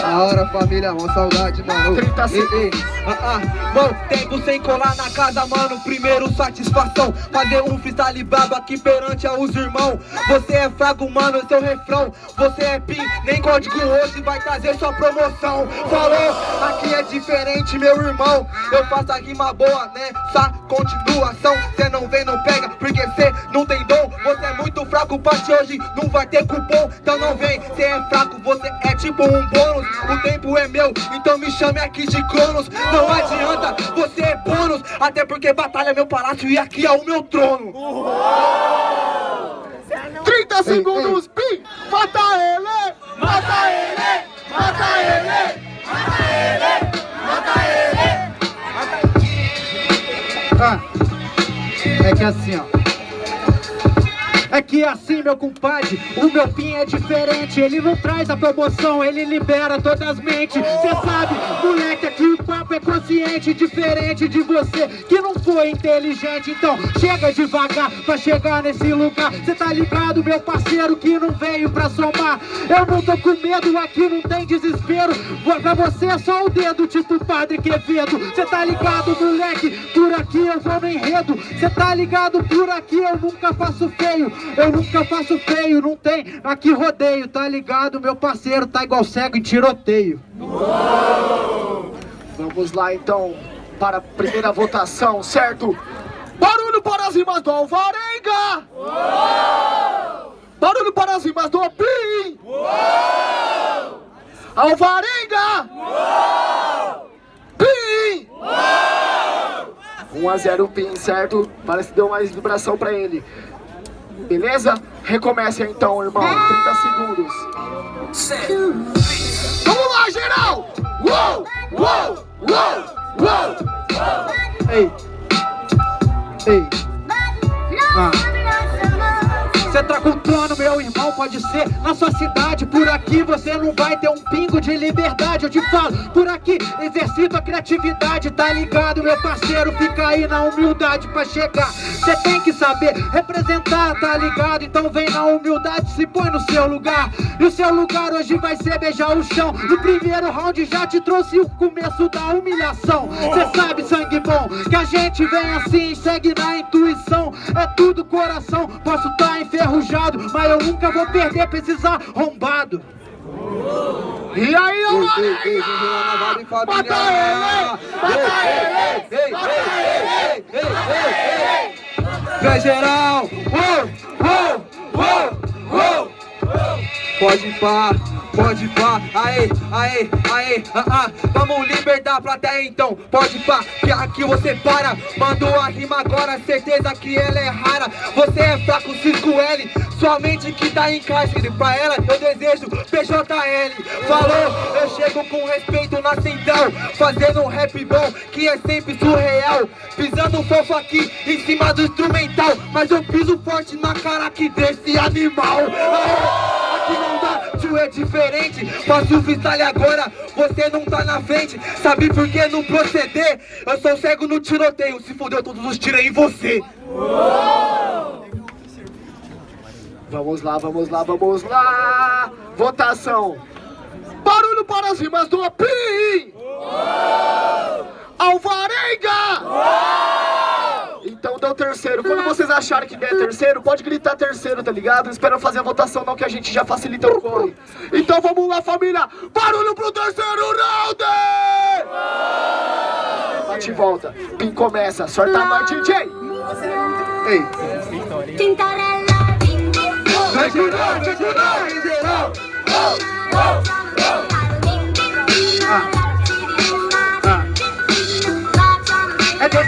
Da hora, família, uma saudade, mano. 30 Ei. Ah, ah, mano, tempo sem colar na casa, mano. Primeiro, satisfação. Fazer um freestyle brabo aqui perante aos irmãos. Você é fraco, mano, seu refrão. Você é pin, nem código hoje vai trazer sua promoção. Falou, é diferente, meu irmão. Eu faço a rima boa, né? Só continuação. Cê não vem, não pega, porque cê não tem dom. Você é muito fraco, parte hoje não vai ter cupom. Então não vem, cê é fraco, você é tipo um bônus. O tempo é meu, então me chame aqui de Cronos. Não adianta, você é bônus. Até porque batalha é meu palácio e aqui é o meu trono. 30 segundos, Pim! Mata é que assim, ó. É que assim, meu compadre, o meu fim é diferente Ele não traz a promoção, ele libera todas as mentes Cê sabe, moleque, aqui o papo é consciente Diferente de você, que não foi inteligente. Então, chega devagar pra chegar nesse lugar. Cê tá ligado, meu parceiro, que não veio pra somar. Eu não tô com medo, aqui não tem desespero. Pra você é só o dedo, tipo Padre Quevedo. Cê tá ligado, moleque, por aqui eu vou no enredo. Cê tá ligado, por aqui eu nunca faço feio. Eu nunca faço feio, não tem aqui rodeio. Tá ligado, meu parceiro, tá igual cego em tiroteio Vamos lá então para a primeira votação, certo? Barulho para as rimas do Alvarenga! Barulho para as rimas do Pim! Alvarenga! Pim! 1 a 0 Pim, certo? Parece que deu mais vibração pra ele. Beleza? Recomeça então, irmão. 30 segundos. Vamos lá, geral! Uou! Uou! Ei, ei, ah. Você tá com plano, meu irmão, pode ser na sua cidade. Por aqui você não vai ter um pingo de liberdade. Eu te falo, por aqui exercito a criatividade Tá ligado, meu parceiro, fica aí na humildade pra chegar Você tem que saber representar, tá ligado? Então vem na humildade, se põe no seu lugar E o seu lugar hoje vai ser beijar o chão No primeiro round já te trouxe o começo da humilhação Cê sabe, sangue bom, que a gente vem assim Segue na intuição, é tudo coração Posso tá enferrujado, mas eu nunca vou perder pra esses arrombados E aí, Alvarenga! Mata ele! Mata ele! Mata ele! Vem geral! Uou, uou, uou, uou! Pode pá, pode pá, aê, aê, aê, ah, ah. Vamos libertar a plateia então, pode pá Que aqui você para, mandou a rima agora Certeza que ela é rara. Você é fraco, Cisco L. Sua mente que tá em cárcere. Pra ela eu desejo PJL Falou, eu chego com respeito na central. Fazendo um rap bom, que é sempre surreal. Pisando fofo aqui, em cima do instrumental. Mas eu piso forte na cara aqui desse animal. Aê, diferente Faço o freestyle agora, você não tá na frente Sabe por que não proceder? Eu sou cego no tiroteio Se fodeu todos os tiros em você Vamos lá, vamos lá, vamos lá! Votação! Barulho para as rimas do Pim! Alvarenga! Então deu terceiro. Quando vocês acharem que der terceiro, pode gritar terceiro, tá ligado? Não espera eu fazer a votação não, que a gente já facilita o corre. Então vamos lá, família! Barulho pro terceiro round! Bate e volta. Pim começa. Sorta a mão, DJ! Ei, vai geral, vai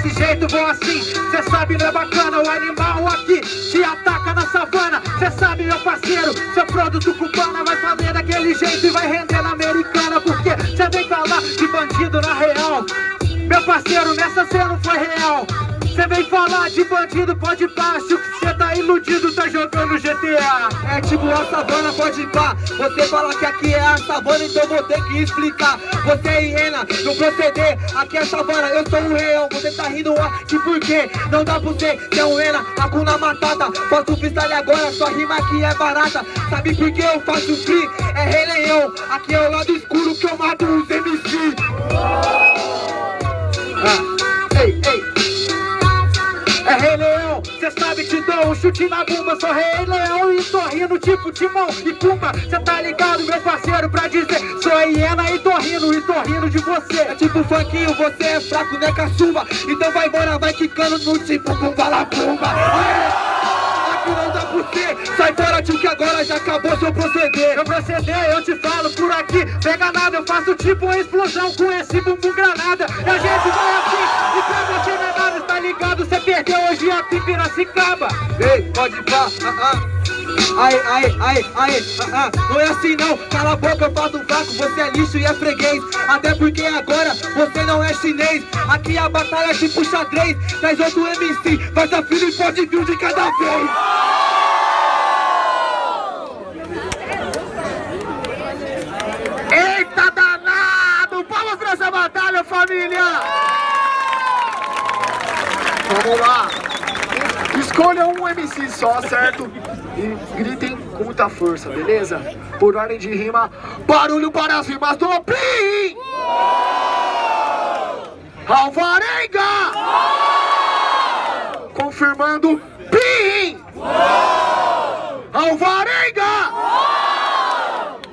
desse jeito, vou assim. Cê sabe, não é bacana O animal aqui te ataca na savana. Cê sabe, meu parceiro Seu produto cubana vai fazer daquele jeito E vai render na americana Porque cê vem falar de bandido na real. Meu parceiro, nessa cê não foi real Cê vem falar de bandido, pode Acho que cê tá iludido, tá jogando GTA É tipo a savana, pode pá. Você fala que aqui é a savana, então vou ter que explicar. Você é hiena, no proceder. Aqui é a savana, eu sou um leão. Você tá rindo, ah, de por quê? Não dá pra você, cê é um hiena. Hakuna Matata, faço freestyle agora Sua rima aqui é barata. Sabe por que eu faço free? É Rei Leão. Aqui é o lado escuro que eu mato os MC chute na bunda Sou Rei Leão e tô rindo tipo Timão e Pumba. Cê tá ligado, meu parceiro, pra dizer Sou hiena e tô rindo, e tô rindo de você. É tipo funkinho, você é fraco, né caçumba? Então vai embora, vai quicando no tipo Pumba la Pumba Aqui não dá pra você Sai fora tio que agora já acabou seu proceder. Meu proceder, eu te falo por aqui. Pega nada, eu faço tipo uma explosão Com esse bumbum granada. E a gente perdeu hoje aqui em Piracicaba? Ei, pode pá, ah, ah. Ai, ai, ai, ai, ah, ah, não é assim não. Cala a boca, eu faço fraco, você é lixo e é freguês. Até porque agora você não é chinês. Aqui a batalha é tipo xadrez. Traz outro MC, faz a fila e pode vir de cada vez. Eita danado! Palmas pra essa batalha, família! Vamos lá! Escolham um MC só, certo? E gritem com muita força, beleza? Por ordem de rima, barulho para as rimas do Pim! Alvarenga! Confirmando,